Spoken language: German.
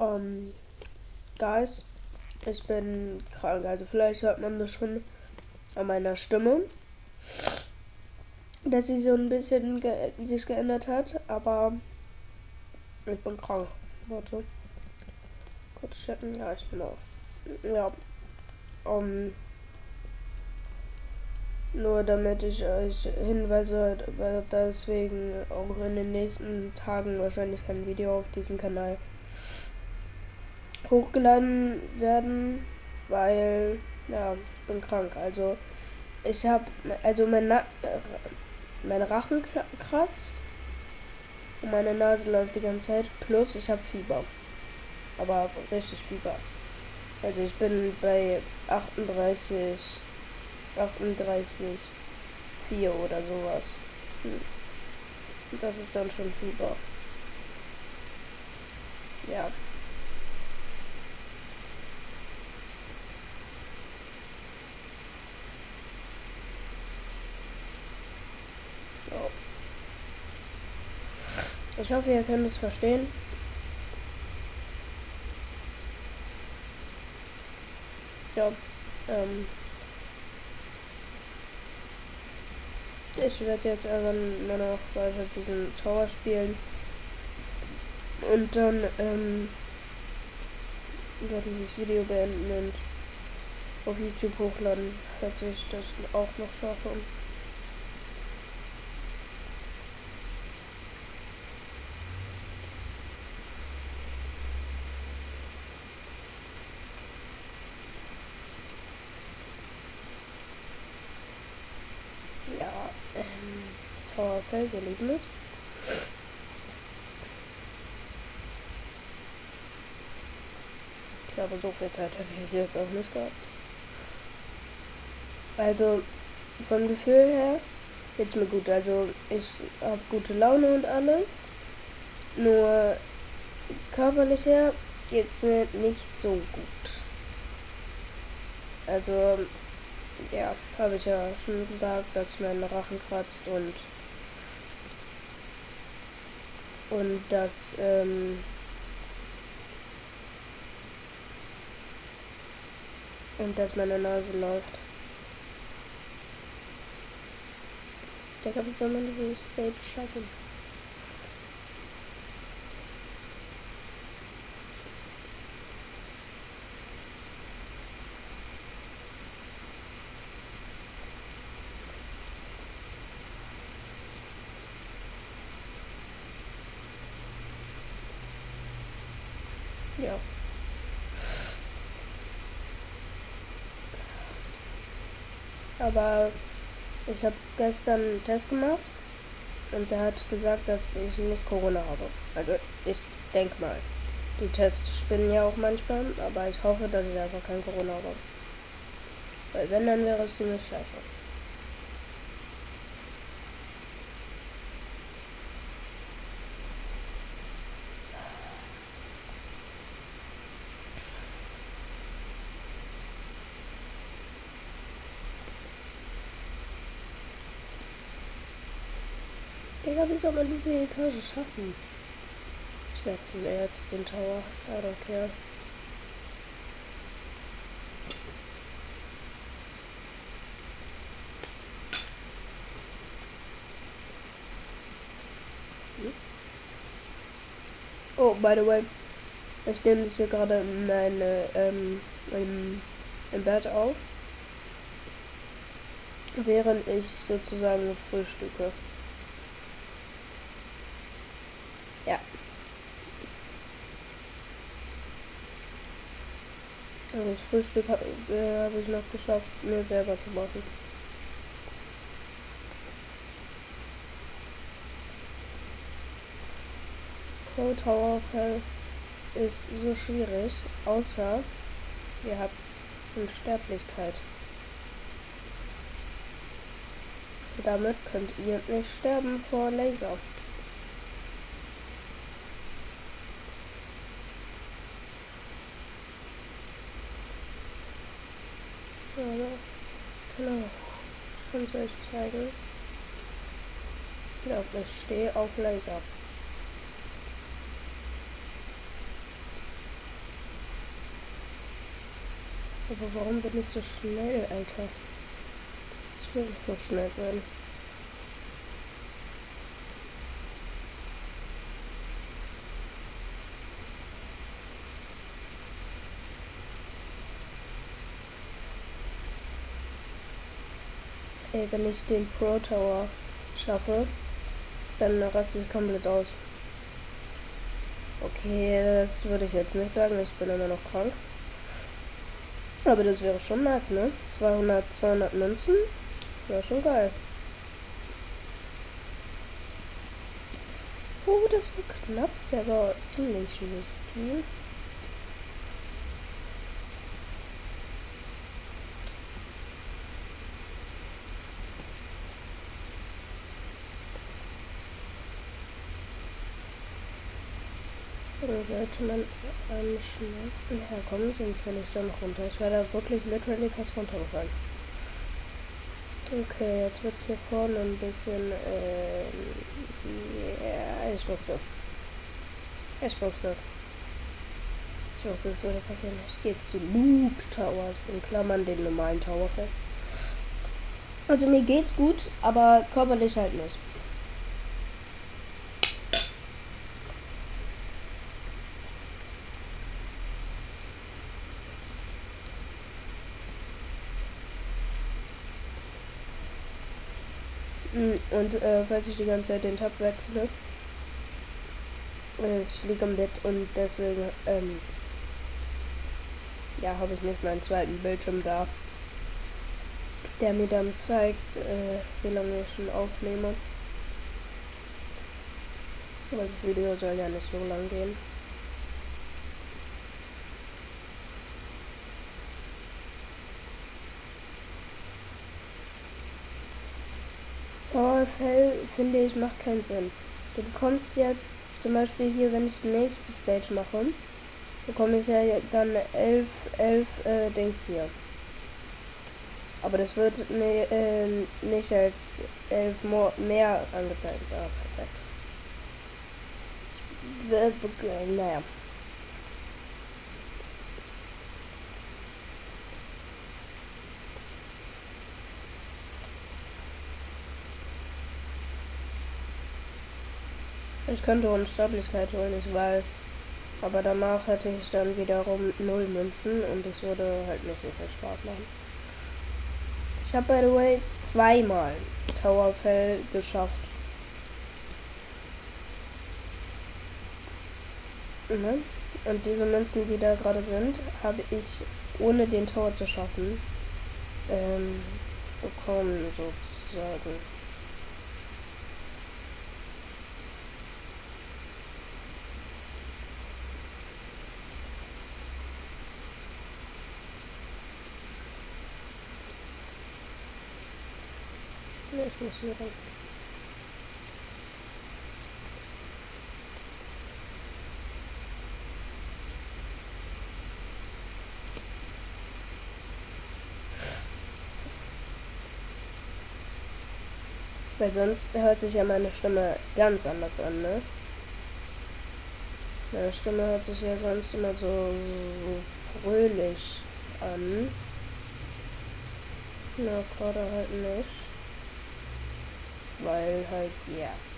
Ähm, Guys, ich bin krank. Also vielleicht hört man das schon an meiner Stimme, dass sie so ein bisschen ge sich geändert hat, aber ich bin krank. Warte. Kurz checken. Ja, ich bin auch. Ja. Um, nur damit ich euch hinweise, weil deswegen auch in den nächsten Tagen wahrscheinlich kein Video auf diesem Kanal hochgeladen werden, weil ja, ich bin krank. Also ich habe also mein, Na mein Rachen kratzt und meine Nase läuft die ganze Zeit. Plus ich habe Fieber, aber richtig Fieber. Also ich bin bei 38, 38, 4 oder sowas. Hm. Das ist dann schon Fieber. Ja. Ich hoffe, ihr könnt es verstehen. Ja, ähm. Ich werde jetzt einfach nur noch weiter diesen Tower spielen. Und dann, ähm, werde das Video beenden und auf YouTube hochladen, falls ich das auch noch schaffe. Feld, wir lieben es. Ich glaube, so viel Zeit hätte ich jetzt auch nicht gehabt. Also, vom Gefühl her geht's mir gut. Also, ich habe gute Laune und alles. Nur körperlich her geht's mir nicht so gut. Also, ja, habe ich ja schon gesagt, dass mein Rachen kratzt und und dass ähm, und dass meine Nase läuft. Ich glaube, wie soll man diese Stage schaffen? Ja. Aber ich habe gestern einen Test gemacht und der hat gesagt, dass ich nicht Corona habe. Also ich denke mal. Die Tests spinnen ja auch manchmal, aber ich hoffe, dass ich einfach kein Corona habe. Weil wenn, dann wäre es ziemlich scheiße. Digga, wie soll man diese Etage schaffen? Ich werde zum Erd, den Tower. I don't care. Oh, by the way, ich nehme das hier gerade meine, ähm, im, im Bett auf, während ich sozusagen frühstücke. Ja. Das Frühstück habe äh, hab ich noch geschafft, mir selber zu machen. Pro Tower Fell ist so schwierig, außer ihr habt Unsterblichkeit. Damit könnt ihr nicht sterben vor Laser. Aufnahme. Ich kann es euch zeigen. Genau, ich stehe auf Laser. Aber warum bin ich so schnell, Alter? Ich will nicht so schnell sein. Ey, wenn ich den Pro Tower schaffe, dann raste ich komplett aus. Okay, das würde ich jetzt nicht sagen. Ich bin immer noch krank. Aber das wäre schon nice, ne? 200, 200 Münzen. Wäre schon geil. Oh, das war knapp. Der war ziemlich risky. Dann sollte man am schnellsten herkommen, sonst will ich da noch runter. Ich werde wirklich literally fast runtergefallen. Okay, jetzt wird es hier vorne ein bisschen. Äh, yeah, ich wusste das. Ich wusste das. Ich wusste, es würde passieren. Ich gehe zu Loop Towers, in Klammern den normalen Towerfeld. Also mir geht's gut, aber körperlich halt nicht. Und äh, falls ich die ganze Zeit den Tab wechsle, äh, ich liege am Bett und deswegen, ähm, ja, habe ich nicht meinen zweiten Bildschirm da, der mir dann zeigt, äh, wie lange ich schon aufnehme. Aber das Video soll ja nicht so lang gehen. Zauberfell finde ich macht keinen Sinn. Du bekommst ja zum Beispiel hier, wenn ich die nächste Stage mache, bekomme ich ja dann elf, elf äh, Dings hier. Aber das wird ne, äh, nicht als elf mehr angezeigt. Ja, perfekt. Naja. Ich könnte Unsterblichkeit holen, ich weiß. Aber danach hätte ich dann wiederum null Münzen und es würde halt nicht so viel Spaß machen. Ich habe, by the way, zweimal Towerfell geschafft. Ne? Und diese Münzen, die da gerade sind, habe ich ohne den Tower zu schaffen ähm, bekommen, sozusagen. Ich muss hier rein. Weil sonst hört sich ja meine Stimme ganz anders an, ne? Meine Stimme hört sich ja sonst immer so, so fröhlich an. Na, gerade halt nicht weil halt, ja. Yeah.